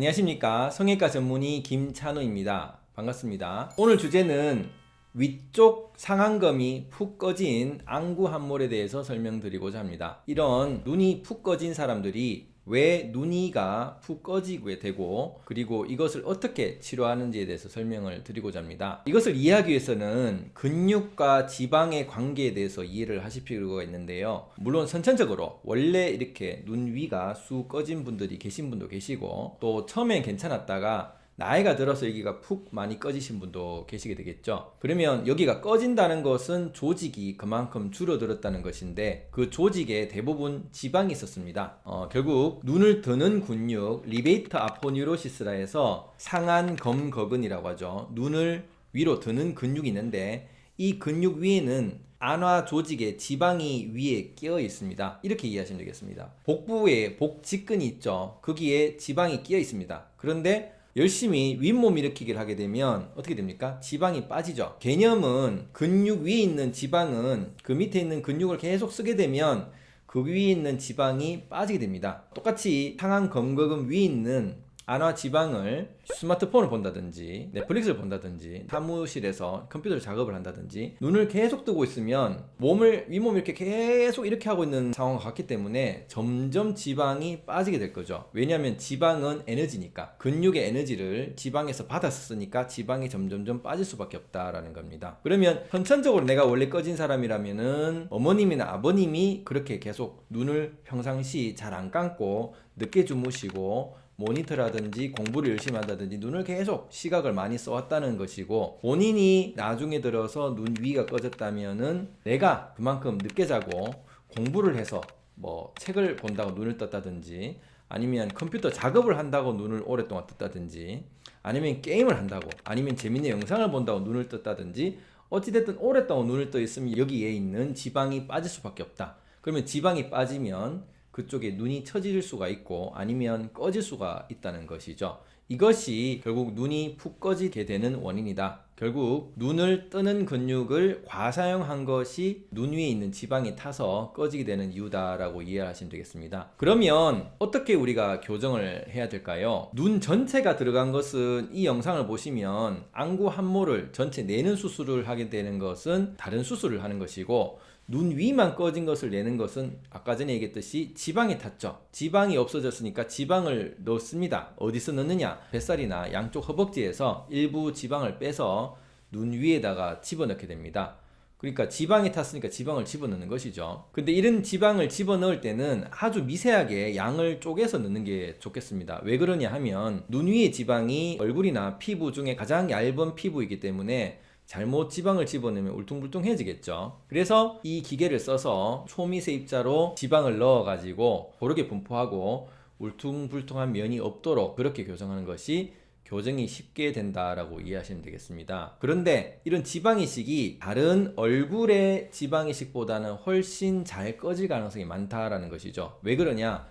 안녕하십니까. 성형외과 전문의 김찬우입니다. 반갑습니다. 오늘 주제는 위쪽 상안검이 푹 꺼진 안구 함몰에 대해서 설명드리고자 합니다. 이런 눈이 푹 꺼진 사람들이 왜 눈이가 푹 꺼지게 되고 그리고 이것을 어떻게 치료하는지에 대해서 설명을 드리고자 합니다. 이것을 이해하기 위해서는 근육과 지방의 관계에 대해서 이해를 하실 필요가 있는데요. 물론 선천적으로 원래 이렇게 눈 위가 쑥 꺼진 분들이 계신 분도 계시고 또 처음엔 괜찮았다가 나이가 들어서 여기가 푹 많이 꺼지신 분도 계시게 되겠죠. 그러면 여기가 꺼진다는 것은 조직이 그만큼 줄어들었다는 것인데 그 조직에 대부분 지방이 있었습니다. 어, 결국 눈을 드는 근육 리베이터 아포뉴로시스라 해서 상안 검거근이라고 하죠. 눈을 위로 드는 근육이 있는데 이 근육 위에는 안화 조직에 지방이 위에 끼어 있습니다. 이렇게 이해하시면 되겠습니다. 복부에 복직근이 있죠. 거기에 지방이 끼어 있습니다. 그런데 열심히 윗몸 일으키기를 하게 되면 어떻게 됩니까? 지방이 빠지죠. 개념은 근육 위에 있는 지방은 그 밑에 있는 근육을 계속 쓰게 되면 그 위에 있는 지방이 빠지게 됩니다. 똑같이 상한 검거근 위에 있는 안화 지방을 스마트폰을 본다든지 넷플릭스를 본다든지 사무실에서 컴퓨터 작업을 한다든지 눈을 계속 뜨고 있으면 몸을 윗몸 이렇게 계속 이렇게 하고 있는 상황과 같기 때문에 점점 지방이 빠지게 될 거죠. 왜냐하면 지방은 에너지니까. 근육의 에너지를 지방에서 받았으니까 지방이 점점점 빠질 수밖에 없다라는 겁니다. 그러면 선천적으로 내가 원래 꺼진 사람이라면은 어머님이나 아버님이 그렇게 계속 눈을 평상시 잘 안 감고 늦게 주무시고 모니터라든지 공부를 열심히 한다든지 눈을 계속 시각을 많이 써왔다는 것이고 본인이 나중에 들어서 눈 위가 꺼졌다면은 내가 그만큼 늦게 자고 공부를 해서 뭐 책을 본다고 눈을 떴다든지 아니면 컴퓨터 작업을 한다고 눈을 오랫동안 떴다든지 아니면 게임을 한다고 아니면 재밌는 영상을 본다고 눈을 떴다든지 어찌됐든 오랫동안 눈을 떠 있으면 여기에 있는 지방이 빠질 수밖에 없다. 그러면 지방이 빠지면 그쪽에 눈이 처질 수가 있고 아니면 꺼질 수가 있다는 것이죠. 이것이 결국 눈이 푹 꺼지게 되는 원인이다. 결국 눈을 뜨는 근육을 과사용한 것이 눈 위에 있는 지방이 타서 꺼지게 되는 이유다라고 이해하시면 되겠습니다. 그러면 어떻게 우리가 교정을 해야 될까요? 눈 전체가 들어간 것은 이 영상을 보시면 안구 함몰을 전체 내는 수술을 하게 되는 것은 다른 수술을 하는 것이고 눈 위만 꺼진 것을 내는 것은 아까 전에 얘기했듯이 지방이 탔죠. 지방이 없어졌으니까 지방을 넣습니다. 어디서 넣느냐? 뱃살이나 양쪽 허벅지에서 일부 지방을 빼서 눈 위에다가 집어넣게 됩니다. 그러니까 지방이 탔으니까 지방을 집어넣는 것이죠. 근데 이런 지방을 집어넣을 때는 아주 미세하게 양을 쪼개서 넣는 게 좋겠습니다. 왜 그러냐 하면 눈 위의 지방이 얼굴이나 피부 중에 가장 얇은 피부이기 때문에 잘못 지방을 집어넣으면 울퉁불퉁해지겠죠. 그래서 이 기계를 써서 초미세 입자로 지방을 넣어 가지고 고르게 분포하고 울퉁불퉁한 면이 없도록 그렇게 교정하는 것이 교정이 쉽게 된다라고 이해하시면 되겠습니다. 그런데 이런 지방이식이 다른 얼굴의 지방이식보다는 훨씬 잘 꺼질 가능성이 많다라는 것이죠. 왜 그러냐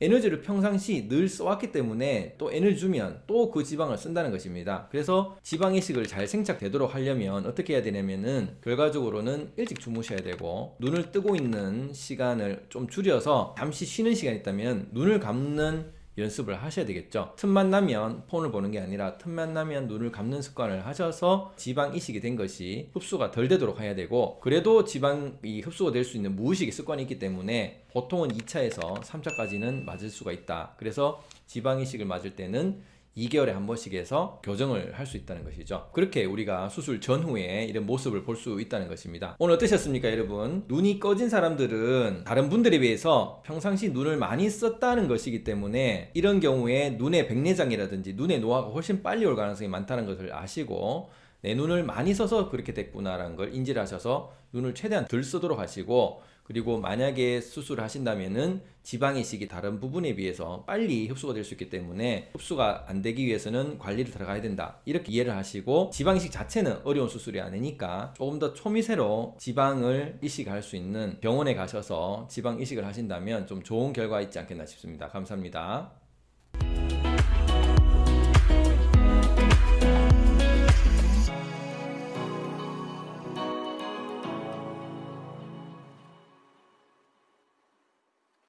에너지를 평상시 늘 써왔기 때문에 또 에너지 주면 또 그 지방을 쓴다는 것입니다. 그래서 지방 이식을 잘 생착되도록 하려면 어떻게 해야 되냐면은 결과적으로는 일찍 주무셔야 되고 눈을 뜨고 있는 시간을 좀 줄여서 잠시 쉬는 시간이 있다면 눈을 감는 연습을 하셔야 되겠죠. 틈만 나면 폰을 보는 게 아니라 틈만 나면 눈을 감는 습관을 하셔서 지방 이식이 된 것이 흡수가 덜 되도록 해야 되고 그래도 지방이 흡수가 될 수 있는 무의식의 습관이 있기 때문에 보통은 2차에서 3차까지는 맞을 수가 있다. 그래서 지방 이식을 맞을 때는 2개월에 한 번씩 해서 교정을 할 수 있다는 것이죠. 그렇게 우리가 수술 전후에 이런 모습을 볼 수 있다는 것입니다. 오늘 어떠셨습니까 여러분? 눈이 꺼진 사람들은 다른 분들에 비해서 평상시 눈을 많이 썼다는 것이기 때문에 이런 경우에 눈의 백내장이라든지 눈의 노화가 훨씬 빨리 올 가능성이 많다는 것을 아시고 내 눈을 많이 써서 그렇게 됐구나 라는 걸 인지를 하셔서 눈을 최대한 덜 쓰도록 하시고 그리고 만약에 수술을 하신다면은 지방이식이 다른 부분에 비해서 빨리 흡수가 될 수 있기 때문에 흡수가 안 되기 위해서는 관리를 들어가야 된다. 이렇게 이해를 하시고 지방이식 자체는 어려운 수술이 아니니까 조금 더 초미세로 지방을 이식할 수 있는 병원에 가셔서 지방 이식을 하신다면 좀 좋은 결과 있지 않겠나 싶습니다. 감사합니다